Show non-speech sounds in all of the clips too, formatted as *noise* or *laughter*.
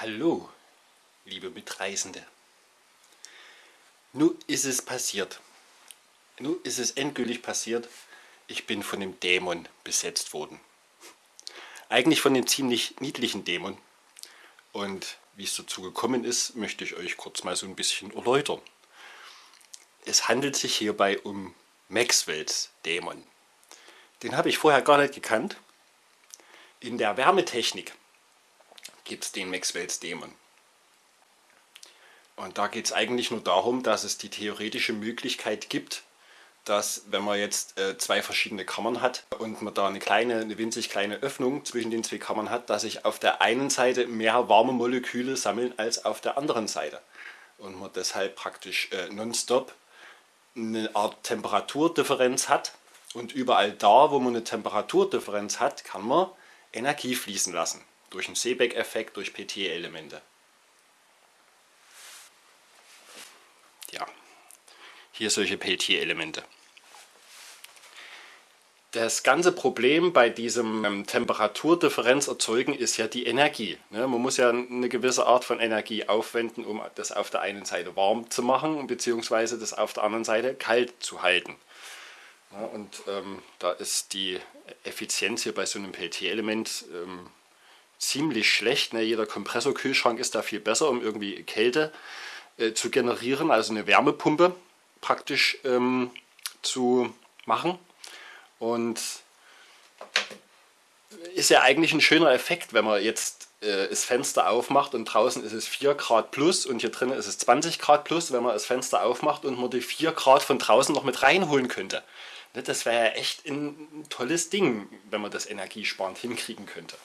Hallo, liebe Mitreisende. Nun ist es passiert. Nun ist es endgültig passiert. Ich bin von dem Dämon besetzt worden. Eigentlich von einem ziemlich niedlichen Dämon. Und wie es dazu gekommen ist, möchte ich euch kurz mal so ein bisschen erläutern. Es handelt sich hierbei um Maxwells Dämon. Den habe ich vorher gar nicht gekannt. In der Wärmetechnik gibt es den Maxwells Dämon. Und da geht es eigentlich nur darum, dass es die theoretische Möglichkeit gibt, dass wenn man jetzt äh, zwei verschiedene Kammern hat und man da eine kleine, eine winzig kleine Öffnung zwischen den zwei Kammern hat, dass sich auf der einen Seite mehr warme Moleküle sammeln als auf der anderen Seite. Und man deshalb praktisch äh, nonstop eine Art Temperaturdifferenz hat. Und überall da, wo man eine Temperaturdifferenz hat, kann man Energie fließen lassen durch einen Seebeck-Effekt, durch PT-Elemente. Ja, hier solche PT-Elemente. Das ganze Problem bei diesem ähm, Temperaturdifferenz erzeugen ist ja die Energie. Ne? Man muss ja eine gewisse Art von Energie aufwenden, um das auf der einen Seite warm zu machen, beziehungsweise das auf der anderen Seite kalt zu halten. Ja, und ähm, da ist die Effizienz hier bei so einem PT-Element ähm, ziemlich schlecht. Ne? Jeder Kompressorkühlschrank ist da viel besser, um irgendwie Kälte äh, zu generieren, also eine Wärmepumpe praktisch ähm, zu machen. Und ist ja eigentlich ein schöner Effekt, wenn man jetzt äh, das Fenster aufmacht und draußen ist es 4 Grad plus und hier drinnen ist es 20 Grad plus, wenn man das Fenster aufmacht und man die 4 Grad von draußen noch mit reinholen könnte. Ne, das wäre ja echt ein tolles Ding, wenn man das energiesparend hinkriegen könnte.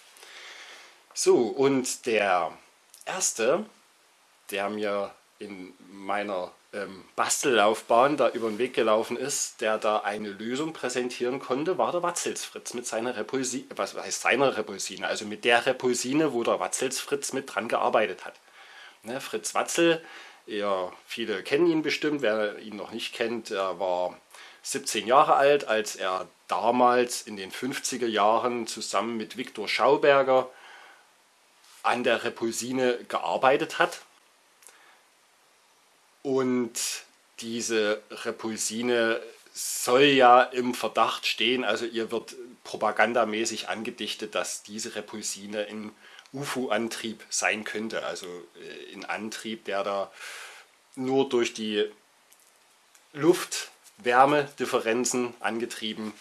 So, und der erste, der mir in meiner ähm, Bastellaufbahn da über den Weg gelaufen ist, der da eine Lösung präsentieren konnte, war der Watzelsfritz mit seiner Repulsine, was heißt seiner Repulsine, also mit der Repulsine, wo der Watzelsfritz mit dran gearbeitet hat. Ne, Fritz Watzel, ja, viele kennen ihn bestimmt, wer ihn noch nicht kennt, er war 17 Jahre alt, als er damals in den 50er Jahren zusammen mit Viktor Schauberger an der Repulsine gearbeitet hat. Und diese Repulsine soll ja im Verdacht stehen, also ihr wird propagandamäßig angedichtet, dass diese Repulsine in UFO-Antrieb sein könnte. Also äh, in Antrieb, der da nur durch die Luft-Wärme-Differenzen angetrieben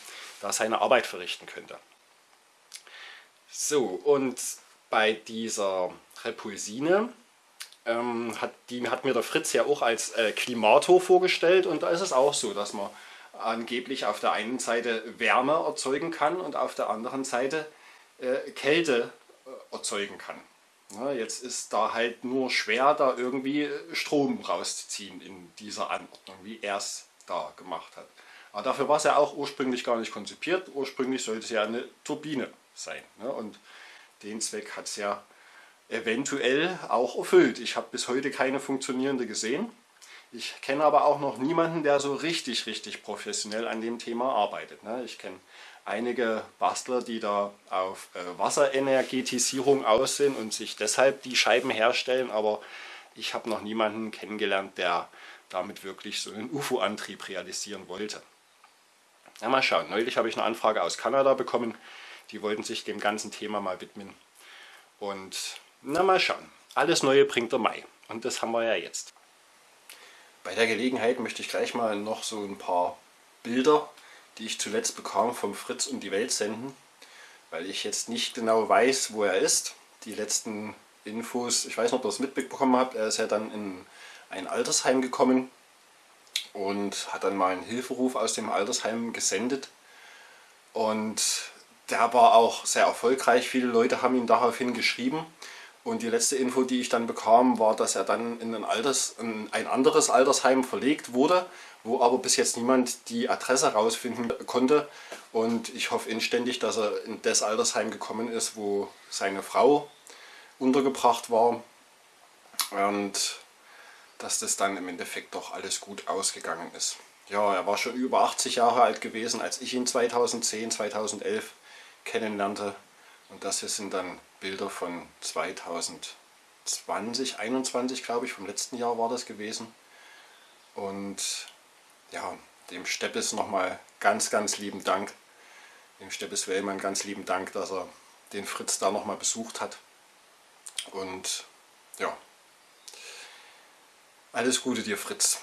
da seine Arbeit verrichten könnte. So, und bei dieser Repulsine, ähm, hat, die hat mir der Fritz ja auch als äh, Klimator vorgestellt und da ist es auch so, dass man angeblich auf der einen Seite Wärme erzeugen kann und auf der anderen Seite äh, Kälte äh, erzeugen kann. Ja, jetzt ist da halt nur schwer, da irgendwie Strom rauszuziehen in dieser Anordnung, wie er es da gemacht hat. Aber dafür war es ja auch ursprünglich gar nicht konzipiert. Ursprünglich sollte es ja eine Turbine sein. Ne? Und den Zweck hat es ja eventuell auch erfüllt. Ich habe bis heute keine funktionierende gesehen. Ich kenne aber auch noch niemanden, der so richtig, richtig professionell an dem Thema arbeitet. Ne? Ich kenne einige Bastler, die da auf äh, Wasserenergetisierung aussehen und sich deshalb die Scheiben herstellen, aber ich habe noch niemanden kennengelernt, der damit wirklich so einen UFO-Antrieb realisieren wollte. Ja, mal schauen. Neulich habe ich eine Anfrage aus Kanada bekommen. Die wollten sich dem ganzen Thema mal widmen. Und na mal schauen. Alles Neue bringt der Mai. Und das haben wir ja jetzt. Bei der Gelegenheit möchte ich gleich mal noch so ein paar Bilder, die ich zuletzt bekam, vom Fritz und die Welt senden. Weil ich jetzt nicht genau weiß, wo er ist. Die letzten Infos, ich weiß nicht, ob ihr es mitbekommen habt, er ist ja dann in ein Altersheim gekommen und hat dann mal einen Hilferuf aus dem Altersheim gesendet. Und der war auch sehr erfolgreich. Viele Leute haben ihm daraufhin geschrieben. Und die letzte Info, die ich dann bekam, war, dass er dann in ein, Alters, in ein anderes Altersheim verlegt wurde, wo aber bis jetzt niemand die Adresse herausfinden konnte. Und ich hoffe inständig, dass er in das Altersheim gekommen ist, wo seine Frau untergebracht war. Und dass das dann im Endeffekt doch alles gut ausgegangen ist. Ja, er war schon über 80 Jahre alt gewesen, als ich ihn 2010, 2011 kennenlernte. Und das hier sind dann Bilder von 2011. 2021, glaube ich, vom letzten Jahr war das gewesen. Und ja, dem Steppes nochmal ganz, ganz lieben Dank. Dem Steppes Wellmann ganz lieben Dank, dass er den Fritz da nochmal besucht hat. Und ja, alles Gute dir Fritz.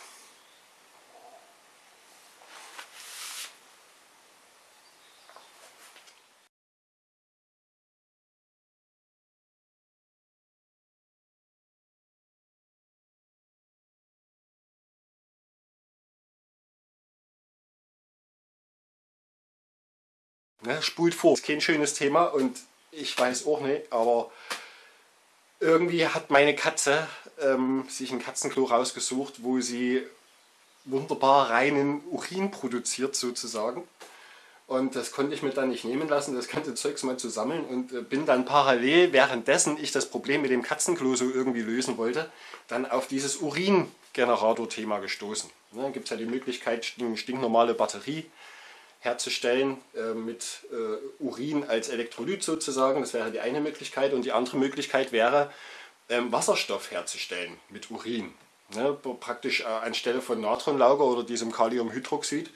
Ne, spult vor. Ist kein schönes Thema und ich weiß auch nicht, aber irgendwie hat meine Katze ähm, sich ein Katzenklo rausgesucht, wo sie wunderbar reinen Urin produziert sozusagen. Und das konnte ich mir dann nicht nehmen lassen, das ganze Zeugs mal zu sammeln und äh, bin dann parallel, währenddessen ich das Problem mit dem Katzenklo so irgendwie lösen wollte, dann auf dieses Uringenerator-Thema gestoßen. Ne, Gibt es ja die Möglichkeit, eine stinknormale Batterie herzustellen äh, mit äh, Urin als Elektrolyt sozusagen. Das wäre die eine Möglichkeit. Und die andere Möglichkeit wäre, ähm, Wasserstoff herzustellen mit Urin. Ne? Praktisch äh, anstelle von Natronlauge oder diesem Kaliumhydroxid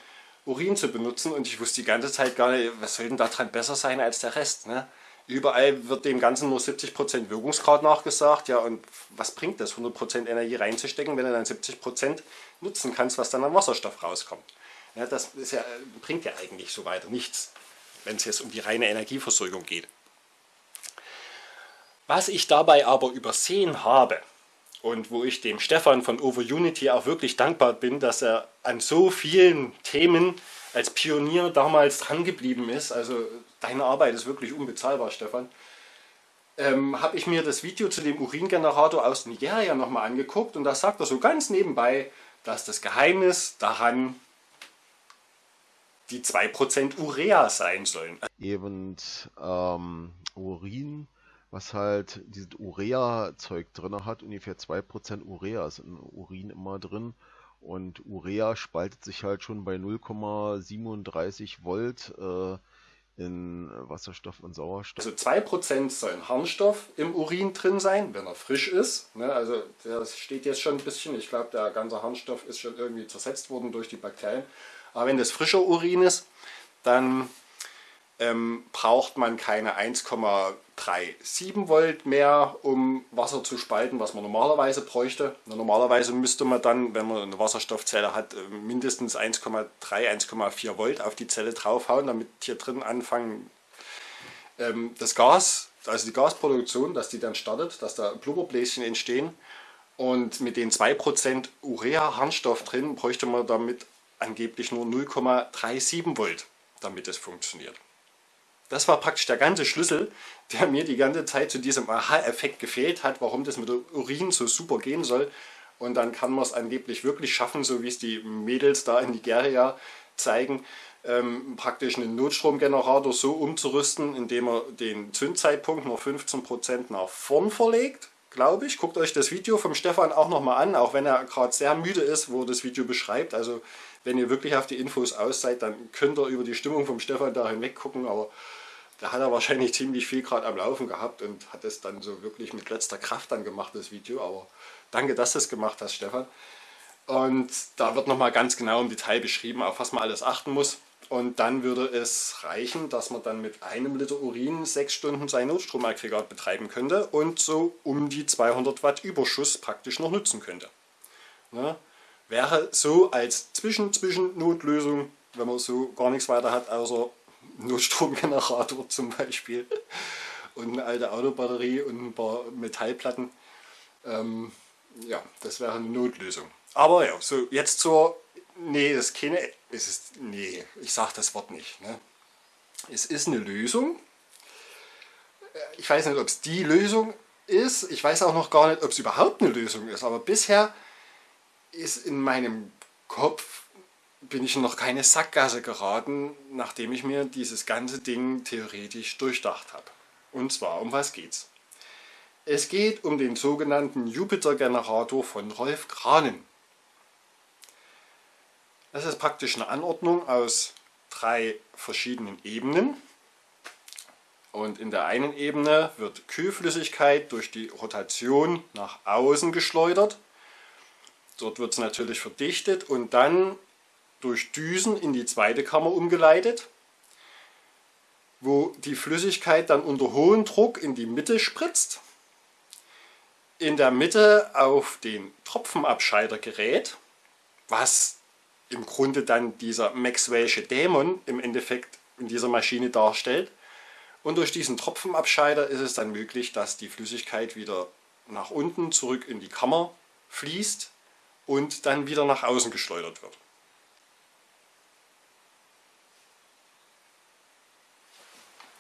Urin zu benutzen. Und ich wusste die ganze Zeit gar nicht, was soll denn daran besser sein als der Rest. Ne? Überall wird dem Ganzen nur 70% Wirkungsgrad nachgesagt. Ja, und was bringt das, 100% Energie reinzustecken, wenn du dann 70% nutzen kannst, was dann an Wasserstoff rauskommt? Ja, das ja, bringt ja eigentlich so weiter nichts, wenn es jetzt um die reine Energieversorgung geht. Was ich dabei aber übersehen habe und wo ich dem Stefan von Over Unity auch wirklich dankbar bin, dass er an so vielen Themen als Pionier damals dran geblieben ist, also deine Arbeit ist wirklich unbezahlbar, Stefan, ähm, habe ich mir das Video zu dem Uringenerator aus Nigeria nochmal angeguckt und da sagt er so ganz nebenbei, dass das Geheimnis daran die 2% Urea sein sollen. Eben ähm, Urin, was halt dieses Urea-Zeug drin hat, ungefähr 2% Urea ist in Urin immer drin. Und Urea spaltet sich halt schon bei 0,37 Volt äh, in Wasserstoff und Sauerstoff. Also 2% sollen Harnstoff im Urin drin sein, wenn er frisch ist. Ne? Also das steht jetzt schon ein bisschen, ich glaube der ganze Harnstoff ist schon irgendwie zersetzt worden durch die Bakterien. Aber wenn das frischer Urin ist, dann ähm, braucht man keine 1,37 Volt mehr, um Wasser zu spalten, was man normalerweise bräuchte. Normalerweise müsste man dann, wenn man eine Wasserstoffzelle hat, äh, mindestens 1,3, 1,4 Volt auf die Zelle draufhauen, damit hier drin anfangen ähm, das Gas, also die Gasproduktion, dass die dann startet, dass da Blubberbläschen entstehen. Und mit den 2% Urea-Harnstoff drin bräuchte man damit angeblich nur 0,37 Volt, damit es funktioniert. Das war praktisch der ganze Schlüssel, der mir die ganze Zeit zu diesem Aha-Effekt gefehlt hat, warum das mit Urin so super gehen soll. Und dann kann man es angeblich wirklich schaffen, so wie es die Mädels da in Nigeria zeigen, ähm, praktisch einen Notstromgenerator so umzurüsten, indem er den Zündzeitpunkt nur 15% nach vorn verlegt glaube ich. Guckt euch das Video vom Stefan auch nochmal an, auch wenn er gerade sehr müde ist, wo er das Video beschreibt. Also wenn ihr wirklich auf die Infos aus seid, dann könnt ihr über die Stimmung vom Stefan da hinweg gucken, aber da hat er wahrscheinlich ziemlich viel gerade am Laufen gehabt und hat es dann so wirklich mit letzter Kraft dann gemacht, das Video. Aber danke, dass du es gemacht hast, Stefan. Und da wird nochmal ganz genau im Detail beschrieben, auf was man alles achten muss. Und dann würde es reichen, dass man dann mit einem Liter Urin sechs Stunden sein Notstromaggregat betreiben könnte und so um die 200 Watt Überschuss praktisch noch nutzen könnte. Ne? Wäre so als Zwischen-Zwischen-Notlösung, wenn man so gar nichts weiter hat, außer Notstromgenerator *laughs* zum Beispiel und eine alte Autobatterie und ein paar Metallplatten. Ähm, ja, das wäre eine Notlösung. Aber ja, so jetzt zur Nee, das ist keine. Es ist, nee, ich sage das Wort nicht. Ne? Es ist eine Lösung. Ich weiß nicht, ob es die Lösung ist. Ich weiß auch noch gar nicht, ob es überhaupt eine Lösung ist. Aber bisher ist in meinem Kopf bin ich noch keine Sackgasse geraten, nachdem ich mir dieses ganze Ding theoretisch durchdacht habe. Und zwar, um was geht's? Es geht um den sogenannten Jupiter-Generator von Rolf Kranen. Das ist praktisch eine Anordnung aus drei verschiedenen Ebenen. Und in der einen Ebene wird Kühlflüssigkeit durch die Rotation nach außen geschleudert. Dort wird es natürlich verdichtet und dann durch Düsen in die zweite Kammer umgeleitet, wo die Flüssigkeit dann unter hohem Druck in die Mitte spritzt, in der Mitte auf den Tropfenabscheider gerät, was im Grunde dann dieser Maxwell'sche Dämon im Endeffekt in dieser Maschine darstellt. Und durch diesen Tropfenabscheider ist es dann möglich, dass die Flüssigkeit wieder nach unten zurück in die Kammer fließt und dann wieder nach außen geschleudert wird.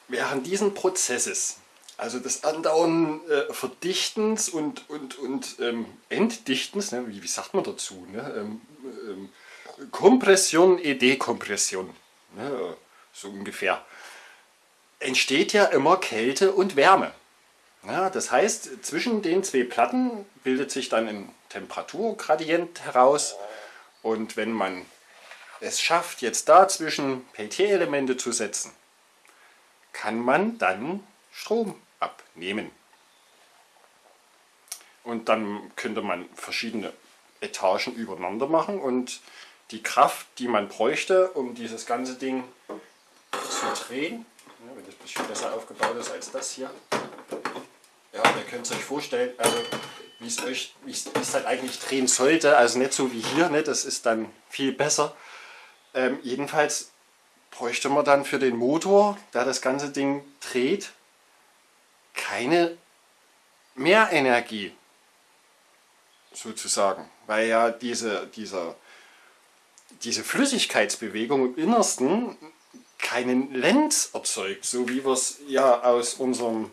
Während diesen Prozesses, also des andauernden äh, Verdichtens und, und, und ähm, Entdichtens, ne, wie, wie sagt man dazu, ne, ähm, ähm, Kompression et Dekompression, ne, so ungefähr, entsteht ja immer Kälte und Wärme. Ja, das heißt, zwischen den zwei Platten bildet sich dann ein Temperaturgradient heraus und wenn man es schafft, jetzt dazwischen Peltier-Elemente zu setzen, kann man dann Strom abnehmen. Und dann könnte man verschiedene Etagen übereinander machen und die Kraft, die man bräuchte, um dieses ganze Ding zu drehen, wenn das ein bisschen besser aufgebaut ist als das hier, ja, ihr könnt es euch vorstellen, also wie es euch, wie es halt eigentlich drehen sollte, also nicht so wie hier, ne, das ist dann viel besser. Ähm, jedenfalls bräuchte man dann für den Motor, der das ganze Ding dreht, keine Mehrenergie sozusagen, weil ja diese, dieser, diese Flüssigkeitsbewegung im Innersten keinen Lenz erzeugt, so wie wir es ja aus unserem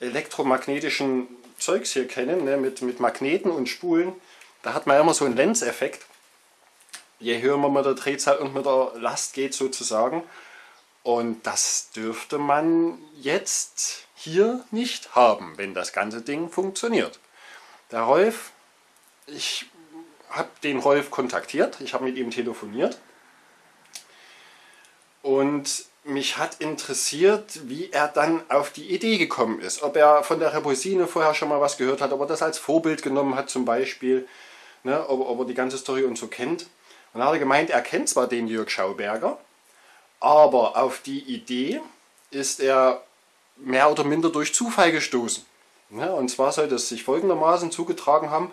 elektromagnetischen Zeugs hier kennen, ne, mit, mit Magneten und Spulen. Da hat man immer so einen Lenzeffekt. Je höher man mit der Drehzahl und mit der Last geht sozusagen. Und das dürfte man jetzt hier nicht haben, wenn das ganze Ding funktioniert. Der Rolf, ich habe den Rolf kontaktiert, ich habe mit ihm telefoniert und mich hat interessiert, wie er dann auf die Idee gekommen ist. Ob er von der Repulsine vorher schon mal was gehört hat, ob er das als Vorbild genommen hat zum Beispiel, ne, ob, ob er die ganze Story und so kennt. Und dann hat er gemeint, er kennt zwar den Jörg Schauberger, aber auf die Idee ist er mehr oder minder durch Zufall gestoßen. Ne, und zwar sollte es sich folgendermaßen zugetragen haben,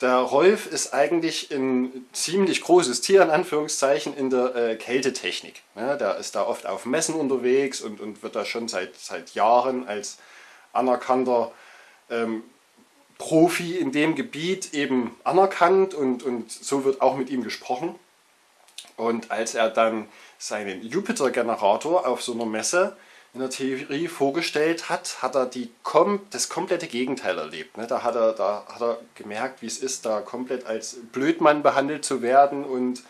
der Rolf ist eigentlich ein ziemlich großes Tier, in Anführungszeichen, in der äh, Kältetechnik. Ja, der ist da oft auf Messen unterwegs und, und wird da schon seit, seit Jahren als anerkannter ähm, Profi in dem Gebiet eben anerkannt und, und so wird auch mit ihm gesprochen. Und als er dann seinen Jupiter-Generator auf so einer Messe in der Theorie vorgestellt hat, hat er die das komplette Gegenteil erlebt. Ne? Da, hat er, da hat er gemerkt, wie es ist, da komplett als Blödmann behandelt zu werden und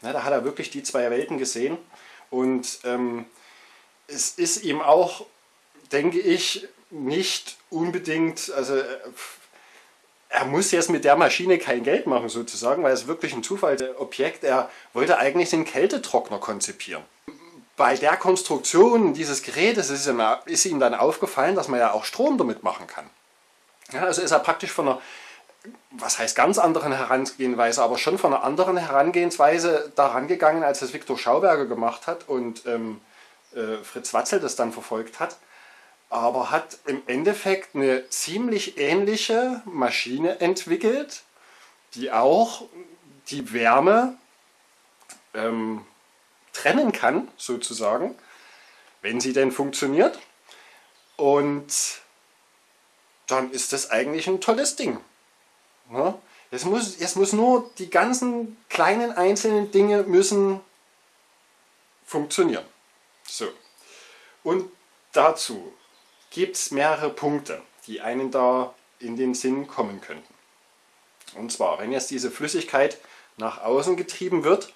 ne, da hat er wirklich die zwei Welten gesehen. Und ähm, es ist ihm auch, denke ich, nicht unbedingt, also äh, er muss jetzt mit der Maschine kein Geld machen sozusagen, weil es wirklich ein Zufallsobjekt. Er wollte eigentlich den Kältetrockner konzipieren bei der Konstruktion dieses Gerätes ist ihm, ist ihm dann aufgefallen, dass man ja auch Strom damit machen kann. Ja, also ist er praktisch von einer, was heißt ganz anderen Herangehensweise, aber schon von einer anderen Herangehensweise daran gegangen, als es Viktor Schauberger gemacht hat und ähm, äh, Fritz Watzel das dann verfolgt hat. Aber hat im Endeffekt eine ziemlich ähnliche Maschine entwickelt, die auch die Wärme ähm, trennen kann, sozusagen, wenn sie denn funktioniert. Und dann ist das eigentlich ein tolles Ding. Ja? Es, muss, es muss nur, die ganzen kleinen einzelnen Dinge müssen funktionieren. So. Und dazu gibt es mehrere Punkte, die einen da in den Sinn kommen könnten. Und zwar, wenn jetzt diese Flüssigkeit nach außen getrieben wird,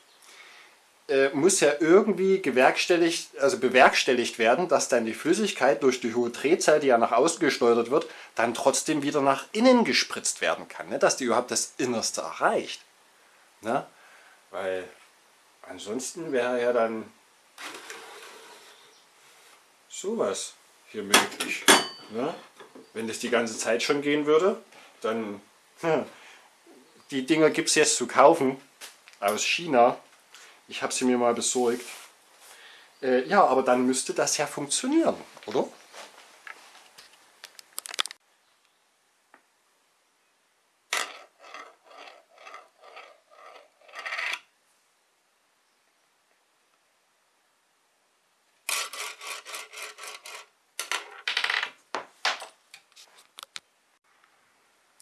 äh, muss ja irgendwie gewerkstelligt, also bewerkstelligt werden, dass dann die Flüssigkeit durch die hohe Drehzahl, die ja nach außen gesteuert wird, dann trotzdem wieder nach innen gespritzt werden kann, ne? dass die überhaupt das Innerste erreicht. Ne? Weil ansonsten wäre ja dann sowas. hier möglich. Ne? Wenn das die ganze Zeit schon gehen würde, dann hm, die Dinger gibt es jetzt zu kaufen aus China. Ich habe sie mir mal besorgt. Äh, ja, aber dann müsste das ja funktionieren, oder?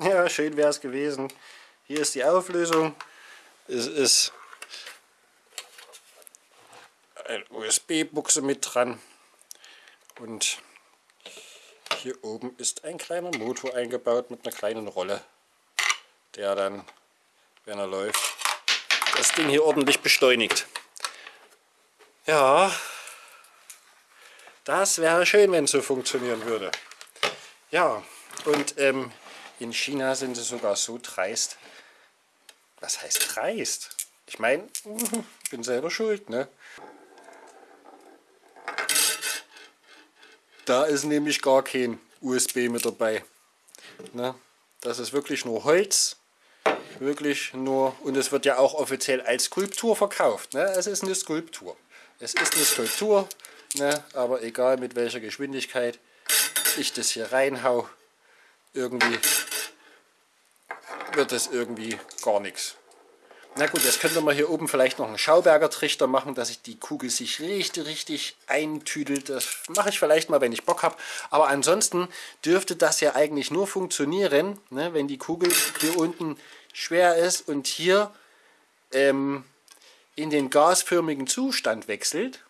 Ja, schön wäre es gewesen. Hier ist die Auflösung. Es ist USB-Buchse mit dran. Und hier oben ist ein kleiner Motor eingebaut mit einer kleinen Rolle, der dann, wenn er läuft, das Ding hier ordentlich beschleunigt. Ja, das wäre schön, wenn es so funktionieren würde. Ja, und ähm, in China sind sie sogar so dreist. Was heißt dreist? Ich meine, *laughs* bin selber schuld, ne? Da ist nämlich gar kein USB mit dabei. Ne? Das ist wirklich nur Holz. Wirklich nur, und es wird ja auch offiziell als Skulptur verkauft. Ne? Es ist eine Skulptur. Es ist eine Skulptur, ne? aber egal mit welcher Geschwindigkeit ich das hier reinhau, irgendwie wird es irgendwie gar nichts. Na gut, jetzt könnte man hier oben vielleicht noch einen Schauberger Trichter machen, dass sich die Kugel sich richtig, richtig eintüdelt. Das mache ich vielleicht mal, wenn ich Bock habe. Aber ansonsten dürfte das ja eigentlich nur funktionieren, ne, wenn die Kugel hier unten schwer ist und hier ähm, in den gasförmigen Zustand wechselt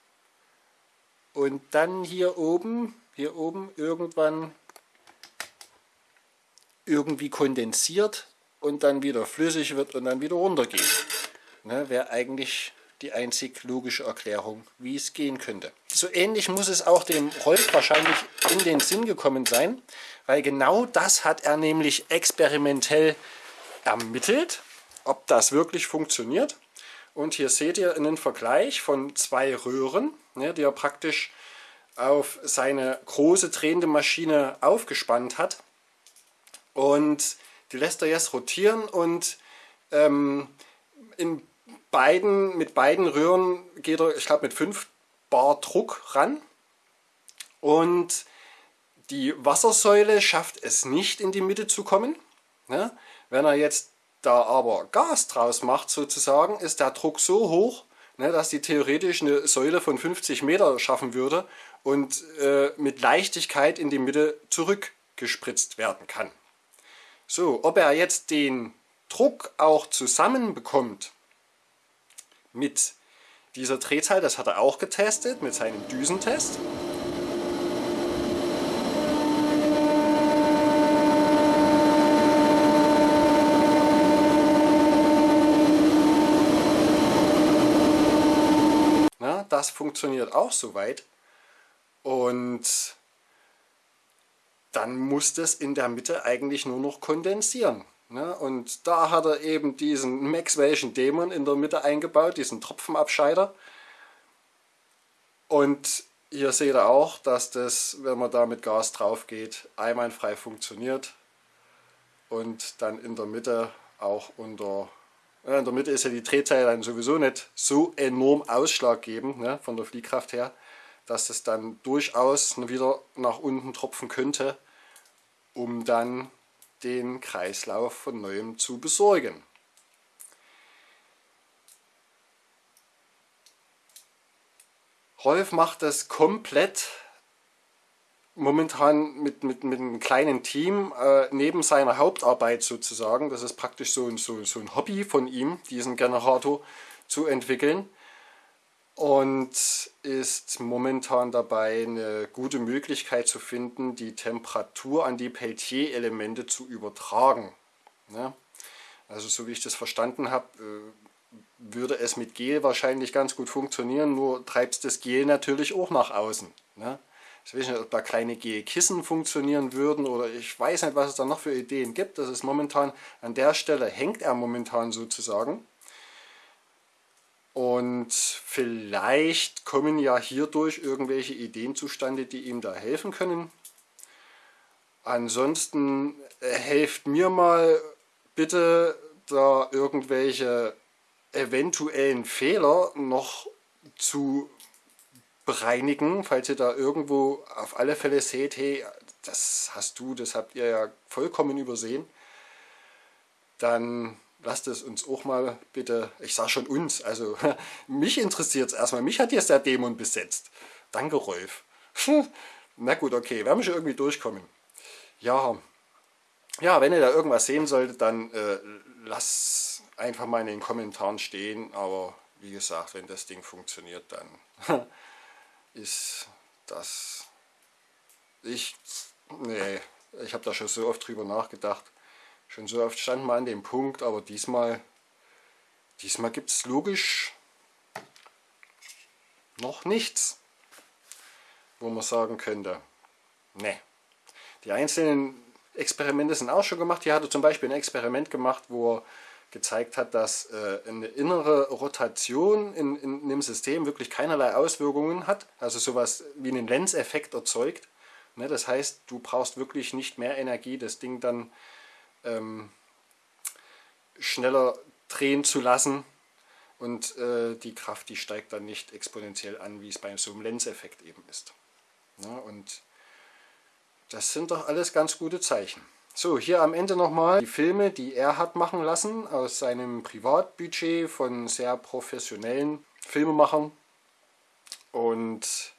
und dann hier oben, hier oben irgendwann irgendwie kondensiert und dann wieder flüssig wird und dann wieder runtergeht. Ne, Wäre eigentlich die einzig logische Erklärung, wie es gehen könnte. So ähnlich muss es auch dem Rolf wahrscheinlich in den Sinn gekommen sein, weil genau das hat er nämlich experimentell ermittelt, ob das wirklich funktioniert. Und hier seht ihr einen Vergleich von zwei Röhren, ne, die er praktisch auf seine große drehende Maschine aufgespannt hat. Und die lässt er jetzt rotieren und ähm, in beiden, mit beiden Röhren geht er, ich glaube, mit 5 Bar Druck ran. Und die Wassersäule schafft es nicht in die Mitte zu kommen. Ne? Wenn er jetzt da aber Gas draus macht sozusagen, ist der Druck so hoch, ne, dass die theoretisch eine Säule von 50 Meter schaffen würde und äh, mit Leichtigkeit in die Mitte zurückgespritzt werden kann. So, ob er jetzt den Druck auch zusammenbekommt mit dieser Drehzahl, das hat er auch getestet mit seinem Düsentest. Na, das funktioniert auch soweit. Und dann muss das in der Mitte eigentlich nur noch kondensieren. Ne? Und da hat er eben diesen Maxwell'schen Dämon in der Mitte eingebaut, diesen Tropfenabscheider. Und hier seht ihr auch, dass das, wenn man da mit Gas drauf geht, einwandfrei funktioniert. Und dann in der Mitte auch unter, in der Mitte ist ja die Drehzahl dann sowieso nicht so enorm ausschlaggebend ne, von der Fliehkraft her dass es dann durchaus wieder nach unten tropfen könnte, um dann den Kreislauf von neuem zu besorgen. Rolf macht das komplett momentan mit, mit, mit einem kleinen Team äh, neben seiner Hauptarbeit sozusagen. Das ist praktisch so, so, so ein Hobby von ihm, diesen Generator zu entwickeln und ist momentan dabei, eine gute Möglichkeit zu finden, die Temperatur an die Peltier-Elemente zu übertragen. Ne? Also so wie ich das verstanden habe, äh, würde es mit Gel wahrscheinlich ganz gut funktionieren, nur treibst das Gel natürlich auch nach außen. Ne? Ich weiß nicht, ob da kleine Gelkissen funktionieren würden oder ich weiß nicht, was es da noch für Ideen gibt. Das ist momentan, an der Stelle hängt er momentan sozusagen Und vielleicht kommen ja hierdurch irgendwelche Ideen zustande, die ihm da helfen können. Ansonsten äh, helft mir mal bitte da irgendwelche eventuellen Fehler noch zu bereinigen, falls ihr da irgendwo auf alle Fälle seht, hey, das hast du, das habt ihr ja vollkommen übersehen, dann lasst es uns auch mal bitte, ich sage schon uns, also *laughs* mich interessiert es erstmal, mich hat jetzt der Dämon besetzt. Danke Rolf. Na gut, okay, werden wir schon irgendwie durchkommen. Ja, ja, wenn ihr da irgendwas sehen solltet, dann äh, lasst einfach mal in den Kommentaren stehen, aber wie gesagt, wenn das Ding funktioniert, dann *laughs* ist das... Ich... Nee, ich habe da schon so oft drüber nachgedacht. Schon so oft stand man an dem Punkt, aber diesmal, diesmal gibt es logisch noch nichts, wo man sagen könnte, ne. Die einzelnen Experimente sind auch schon gemacht. Hier hatte zum Beispiel ein Experiment gemacht, wo er gezeigt hat, dass äh, eine innere Rotation in, in, in, einem System wirklich keinerlei Auswirkungen hat, also sowas wie einen Lenzeffekt erzeugt. Ne, das heißt, du brauchst wirklich nicht mehr Energie, das Ding dann ähm, schneller drehen zu lassen und äh, die Kraft, die steigt dann nicht exponentiell an, wie es bei so einem Lenzeffekt eben ist. Ja, und das sind doch alles ganz gute Zeichen. So, hier am Ende nochmal die Filme, die er hat machen lassen aus seinem Privatbudget von sehr professionellen Filmemachern. Und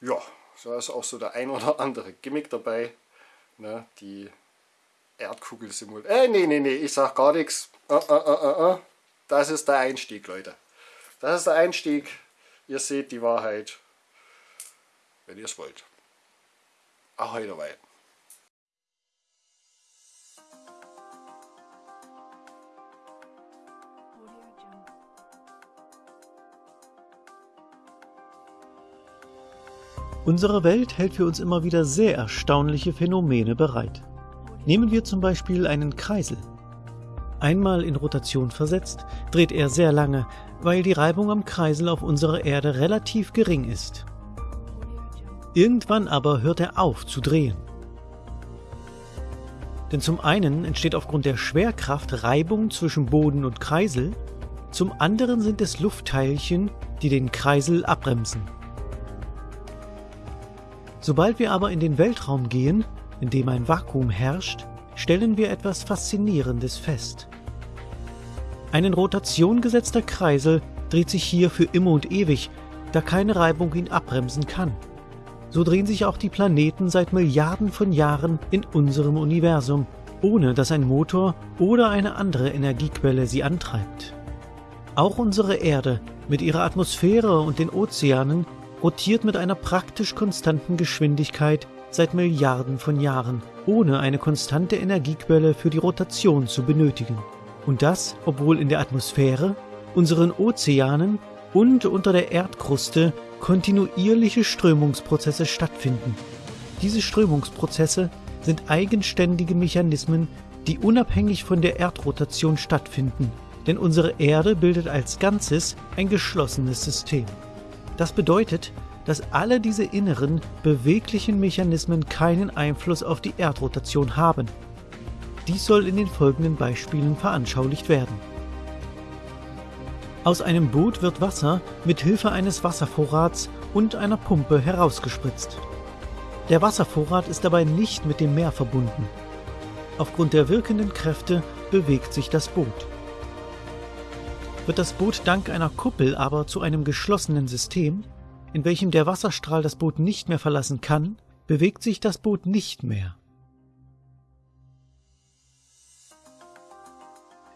ja, da ist auch so der ein oder andere Gimmick dabei. Ne, die Erdkugel simuliert. Äh, nee, nee, nee, ich sag gar nichts. Uh, uh, uh, das ist der Einstieg, Leute. Das ist der Einstieg. Ihr seht die Wahrheit, wenn ihr es wollt. Ahoi dabei. Unsere Welt hält für uns immer wieder sehr erstaunliche Phänomene bereit. Nehmen wir zum Beispiel einen Kreisel. Einmal in Rotation versetzt, dreht er sehr lange, weil die Reibung am Kreisel auf unserer Erde relativ gering ist. Irgendwann aber hört er auf zu drehen. Denn zum einen entsteht aufgrund der Schwerkraft Reibung zwischen Boden und Kreisel, zum anderen sind es Luftteilchen, die den Kreisel abbremsen. Sobald wir aber in den Weltraum gehen, in dem ein Vakuum herrscht, stellen wir etwas Faszinierendes fest. Ein in Rotation gesetzter Kreisel dreht sich hier für immer und ewig, da keine Reibung ihn abbremsen kann. So drehen sich auch die Planeten seit Milliarden von Jahren in unserem Universum, ohne dass ein Motor oder eine andere Energiequelle sie antreibt. Auch unsere Erde mit ihrer Atmosphäre und den Ozeanen rotiert mit einer praktisch konstanten Geschwindigkeit seit Milliarden von Jahren, ohne eine konstante Energiequelle für die Rotation zu benötigen. Und das, obwohl in der Atmosphäre, unseren Ozeanen und unter der Erdkruste kontinuierliche Strömungsprozesse stattfinden. Diese Strömungsprozesse sind eigenständige Mechanismen, die unabhängig von der Erdrotation stattfinden, denn unsere Erde bildet als Ganzes ein geschlossenes System. Das bedeutet, dass alle diese inneren, beweglichen Mechanismen keinen Einfluss auf die Erdrotation haben. Dies soll in den folgenden Beispielen veranschaulicht werden. Aus einem Boot wird Wasser mit Hilfe eines Wasservorrats und einer Pumpe herausgespritzt. Der Wasservorrat ist dabei nicht mit dem Meer verbunden. Aufgrund der wirkenden Kräfte bewegt sich das Boot. Wird das Boot dank einer Kuppel aber zu einem geschlossenen System, in welchem der Wasserstrahl das Boot nicht mehr verlassen kann, bewegt sich das Boot nicht mehr.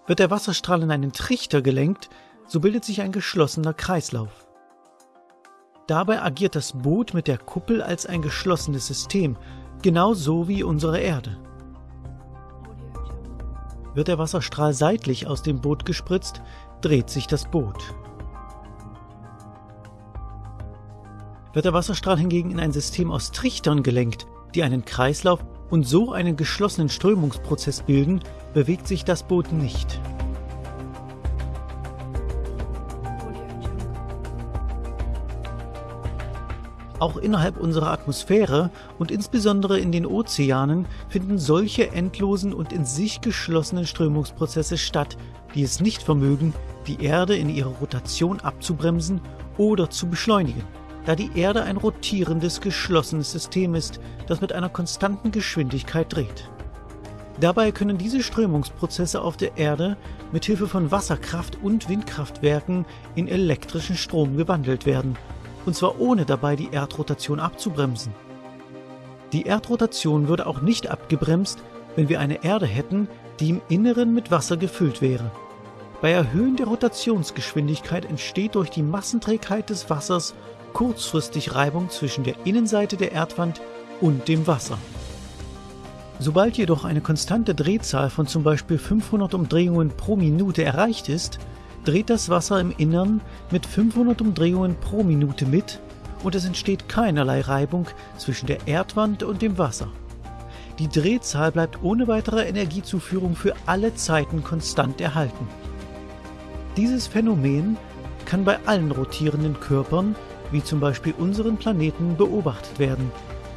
Wird der Wasserstrahl in einen Trichter gelenkt, so bildet sich ein geschlossener Kreislauf. Dabei agiert das Boot mit der Kuppel als ein geschlossenes System, genauso wie unsere Erde. Wird der Wasserstrahl seitlich aus dem Boot gespritzt, dreht sich das Boot. wird der Wasserstrahl hingegen in ein System aus Trichtern gelenkt, die einen Kreislauf und so einen geschlossenen Strömungsprozess bilden, bewegt sich das Boot nicht. Auch innerhalb unserer Atmosphäre und insbesondere in den Ozeanen finden solche endlosen und in sich geschlossenen Strömungsprozesse statt, die es nicht vermögen, die Erde in ihrer Rotation abzubremsen oder zu beschleunigen da die Erde ein rotierendes, geschlossenes System ist, das mit einer konstanten Geschwindigkeit dreht. Dabei können diese Strömungsprozesse auf der Erde mit Hilfe von Wasserkraft und Windkraftwerken in elektrischen Strom gewandelt werden und zwar ohne dabei die Erdrotation abzubremsen. Die Erdrotation würde auch nicht abgebremst, wenn wir eine Erde hätten, die im Inneren mit Wasser gefüllt wäre. Bei Erhöhen der Rotationsgeschwindigkeit entsteht durch die Massenträgheit des Wassers kurzfristig Reibung zwischen der Innenseite der Erdwand und dem Wasser. Sobald jedoch eine konstante Drehzahl von zum Beispiel 500 Umdrehungen pro Minute erreicht ist, dreht das Wasser im Innern mit 500 Umdrehungen pro Minute mit und es entsteht keinerlei Reibung zwischen der Erdwand und dem Wasser. Die Drehzahl bleibt ohne weitere Energiezuführung für alle Zeiten konstant erhalten. Dieses Phänomen kann bei allen rotierenden Körpern, wie zum Beispiel unseren Planeten, beobachtet werden,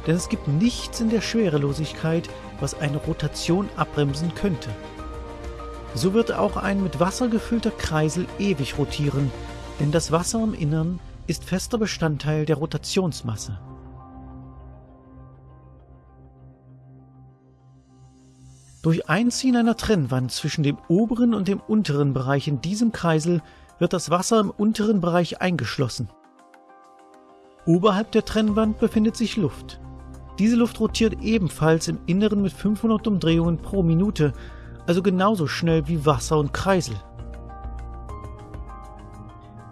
denn es gibt nichts in der Schwerelosigkeit, was eine Rotation abbremsen könnte. So wird auch ein mit Wasser gefüllter Kreisel ewig rotieren, denn das Wasser im Innern ist fester Bestandteil der Rotationsmasse. Durch Einziehen einer Trennwand zwischen dem oberen und dem unteren Bereich in diesem Kreisel wird das Wasser im unteren Bereich eingeschlossen. Oberhalb der Trennwand befindet sich Luft. Diese Luft rotiert ebenfalls im Inneren mit 500 Umdrehungen pro Minute also genauso schnell wie Wasser und Kreisel.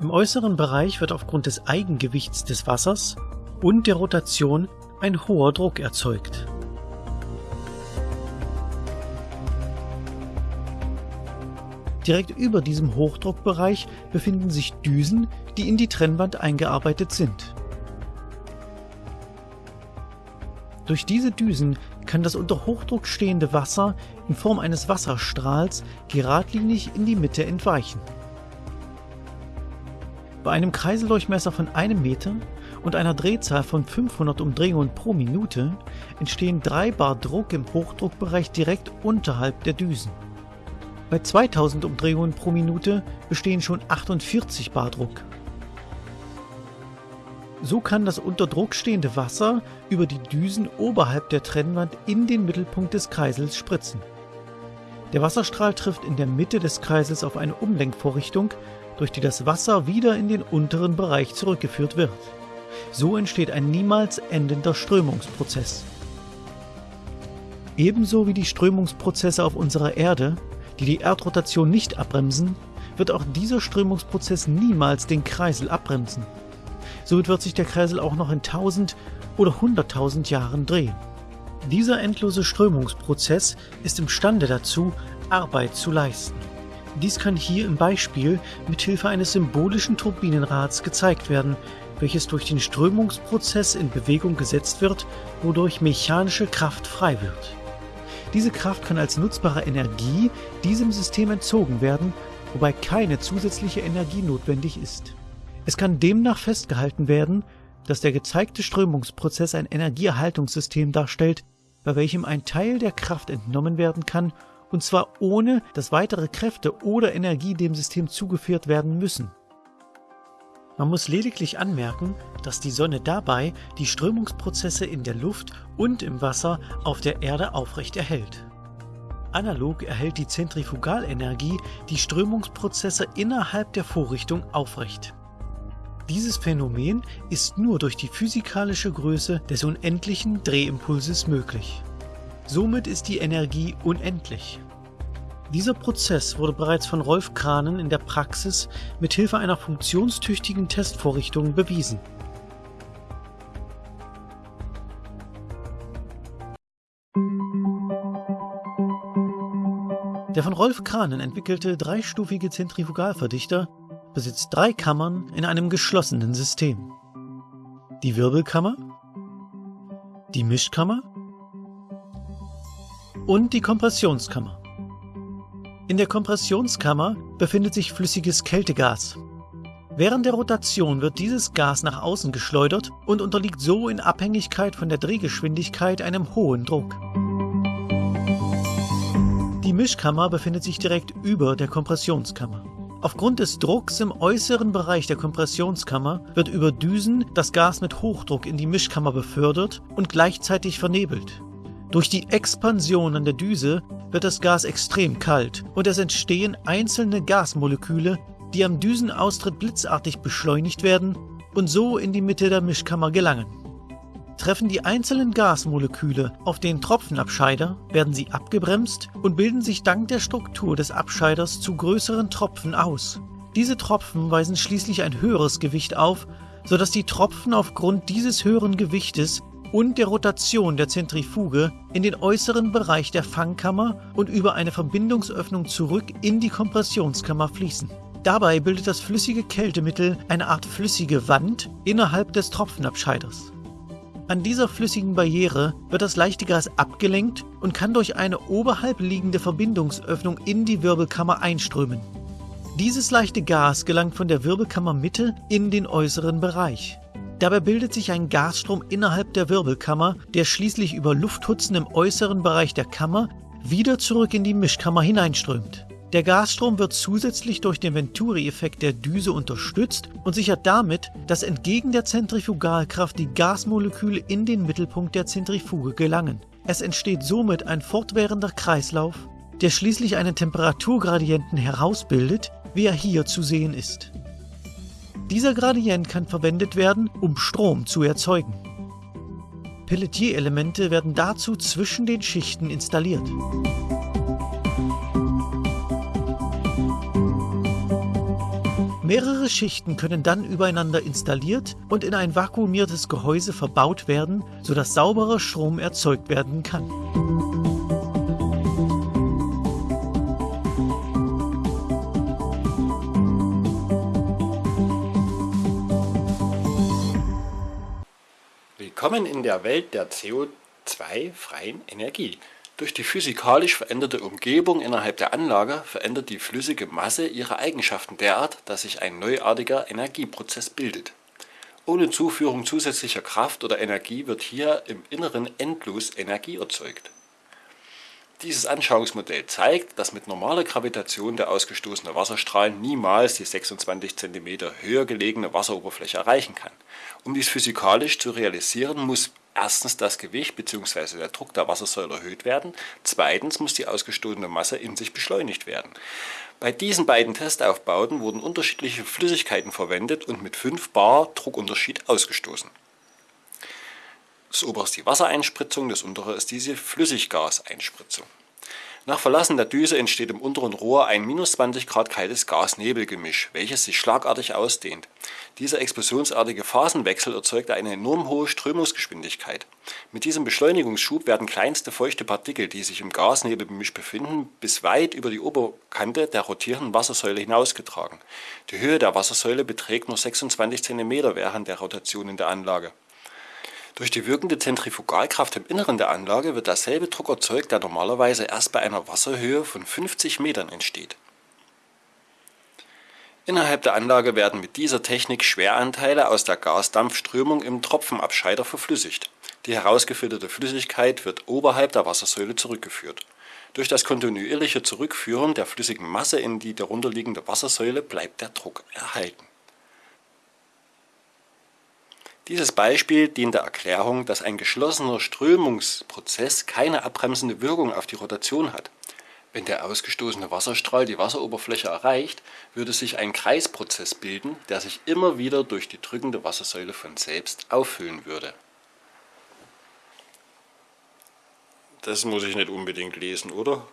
Im äußeren Bereich wird aufgrund des Eigengewichts des Wassers und der Rotation ein hoher Druck erzeugt. Direkt über diesem Hochdruckbereich befinden sich Düsen, die in die Trennwand eingearbeitet sind. Durch diese Düsen kann das unter Hochdruck stehende Wasser in Form eines Wasserstrahls geradlinig in die Mitte entweichen. Bei einem Kreiseldurchmesser von einem Meter und einer Drehzahl von 500 Umdrehungen pro Minute entstehen 3 Bar Druck im Hochdruckbereich direkt unterhalb der Düsen. Bei 2000 Umdrehungen pro Minute bestehen schon 48 Bar Druck. So kann das unter Druck stehende Wasser über die Düsen oberhalb der Trennwand in den Mittelpunkt des Kreisels spritzen. Der Wasserstrahl trifft in der Mitte des Kreisels auf eine Umlenkvorrichtung, durch die das Wasser wieder in den unteren Bereich zurückgeführt wird. So entsteht ein niemals endender Strömungsprozess. Ebenso wie die Strömungsprozesse auf unserer Erde, die die Erdrotation nicht abbremsen, wird auch dieser Strömungsprozess niemals den Kreisel abbremsen. Somit wird sich der Kreisel auch noch in 1000 oder 100.000 Jahren drehen. Dieser endlose Strömungsprozess ist imstande dazu, Arbeit zu leisten. Dies kann hier im Beispiel mit Hilfe eines symbolischen Turbinenrads gezeigt werden, welches durch den Strömungsprozess in Bewegung gesetzt wird, wodurch mechanische Kraft frei wird. Diese Kraft kann als nutzbare Energie diesem System entzogen werden, wobei keine zusätzliche Energie notwendig ist. Es kann demnach festgehalten werden, dass der gezeigte Strömungsprozess ein Energieerhaltungssystem darstellt, bei welchem ein Teil der Kraft entnommen werden kann, und zwar ohne, dass weitere Kräfte oder Energie dem System zugeführt werden müssen. Man muss lediglich anmerken, dass die Sonne dabei die Strömungsprozesse in der Luft und im Wasser auf der Erde aufrecht erhält. Analog erhält die Zentrifugalenergie die Strömungsprozesse innerhalb der Vorrichtung aufrecht. Dieses Phänomen ist nur durch die physikalische Größe des unendlichen Drehimpulses möglich. Somit ist die Energie unendlich. Dieser Prozess wurde bereits von Rolf Kranen in der Praxis mit Hilfe einer funktionstüchtigen Testvorrichtung bewiesen. Der von Rolf Kranen entwickelte dreistufige Zentrifugalverdichter besitzt drei Kammern in einem geschlossenen System. Die Wirbelkammer, die Mischkammer und die Kompressionskammer. In der Kompressionskammer befindet sich flüssiges Kältegas. Während der Rotation wird dieses Gas nach außen geschleudert und unterliegt so in Abhängigkeit von der Drehgeschwindigkeit einem hohen Druck. Die Mischkammer befindet sich direkt über der Kompressionskammer. Aufgrund des Drucks im äußeren Bereich der Kompressionskammer wird über Düsen das Gas mit Hochdruck in die Mischkammer befördert und gleichzeitig vernebelt. Durch die Expansion an der Düse wird das Gas extrem kalt und es entstehen einzelne Gasmoleküle, die am Düsenaustritt blitzartig beschleunigt werden und so in die Mitte der Mischkammer gelangen. Treffen die einzelnen Gasmoleküle auf den Tropfenabscheider, werden sie abgebremst und bilden sich dank der Struktur des Abscheiders zu größeren Tropfen aus. Diese Tropfen weisen schließlich ein höheres Gewicht auf, sodass die Tropfen aufgrund dieses höheren Gewichtes und der Rotation der Zentrifuge in den äußeren Bereich der Fangkammer und über eine Verbindungsöffnung zurück in die Kompressionskammer fließen. Dabei bildet das flüssige Kältemittel eine Art flüssige Wand innerhalb des Tropfenabscheiders. An dieser flüssigen Barriere wird das leichte Gas abgelenkt und kann durch eine oberhalb liegende Verbindungsöffnung in die Wirbelkammer einströmen. Dieses leichte Gas gelangt von der Wirbelkammermitte in den äußeren Bereich. Dabei bildet sich ein Gasstrom innerhalb der Wirbelkammer, der schließlich über Lufthutzen im äußeren Bereich der Kammer wieder zurück in die Mischkammer hineinströmt. Der Gasstrom wird zusätzlich durch den Venturi-Effekt der Düse unterstützt und sichert damit, dass entgegen der Zentrifugalkraft die Gasmoleküle in den Mittelpunkt der Zentrifuge gelangen. Es entsteht somit ein fortwährender Kreislauf, der schließlich einen Temperaturgradienten herausbildet, wie er hier zu sehen ist. Dieser Gradient kann verwendet werden, um Strom zu erzeugen. Pelletier-Elemente werden dazu zwischen den Schichten installiert. Mehrere Schichten können dann übereinander installiert und in ein vakuumiertes Gehäuse verbaut werden, sodass sauberer Strom erzeugt werden kann. Willkommen in der Welt der CO2-freien Energie. Durch die physikalisch veränderte Umgebung innerhalb der Anlage verändert die flüssige Masse ihre Eigenschaften derart, dass sich ein neuartiger Energieprozess bildet. Ohne Zuführung zusätzlicher Kraft oder Energie wird hier im Inneren endlos Energie erzeugt. Dieses Anschauungsmodell zeigt, dass mit normaler Gravitation der ausgestoßene Wasserstrahl niemals die 26 cm höher gelegene Wasseroberfläche erreichen kann. Um dies physikalisch zu realisieren, muss erstens das Gewicht bzw. der Druck der Wassersäule erhöht werden, zweitens muss die ausgestoßene Masse in sich beschleunigt werden. Bei diesen beiden Testaufbauten wurden unterschiedliche Flüssigkeiten verwendet und mit 5 bar Druckunterschied ausgestoßen. Das obere ist die Wassereinspritzung, das untere ist diese Flüssiggaseinspritzung. Nach Verlassen der Düse entsteht im unteren Rohr ein minus 20 Grad kaltes Gas-Nebel-Gemisch, welches sich schlagartig ausdehnt. Dieser explosionsartige Phasenwechsel erzeugt eine enorm hohe Strömungsgeschwindigkeit. Mit diesem Beschleunigungsschub werden kleinste feuchte Partikel, die sich im Gasnebelgemisch befinden, bis weit über die Oberkante der rotierenden Wassersäule hinausgetragen. Die Höhe der Wassersäule beträgt nur 26 cm während der Rotation in der Anlage. Durch die wirkende Zentrifugalkraft im Inneren der Anlage wird derselbe Druck erzeugt, der normalerweise erst bei einer Wasserhöhe von 50 Metern entsteht. Innerhalb der Anlage werden mit dieser Technik Schweranteile aus der Gasdampfströmung im Tropfenabscheider verflüssigt. Die herausgefilterte Flüssigkeit wird oberhalb der Wassersäule zurückgeführt. Durch das kontinuierliche Zurückführen der flüssigen Masse in die darunterliegende Wassersäule bleibt der Druck erhalten. Dieses Beispiel dient der Erklärung, dass ein geschlossener Strömungsprozess keine abbremsende Wirkung auf die Rotation hat. Wenn der ausgestoßene Wasserstrahl die Wasseroberfläche erreicht, würde sich ein Kreisprozess bilden, der sich immer wieder durch die drückende Wassersäule von selbst auffüllen würde. Das muss ich nicht unbedingt lesen, oder?